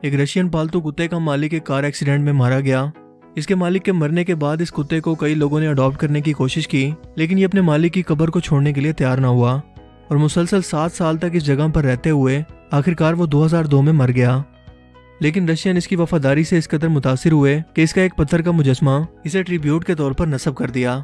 ایک رشین پالتو کتے کا مالک ایک کار ایکسیڈنٹ میں مارا گیا۔ اس کے مالک کے مرنے کے بعد اس کتے کو کئی لوگوں نے اڈاپٹ کرنے کی کوشش کی، لیکن یہ اپنے مالک کی قبر کو چھوڑنے کے لیے تیار نہ ہوا۔ اور مسلسل سات سال تک اس جگہ پر رہتے ہوئے آخر کار وہ دو ہزار دو میں مر گیا۔ لیکن رشین اس کی وفاداری سے اس قدر متاثر ہوئے کہ اس کا ایک پتھر کا مجسمہ اسے ٹریبیوٹ کے طور پر نصب کر دیا۔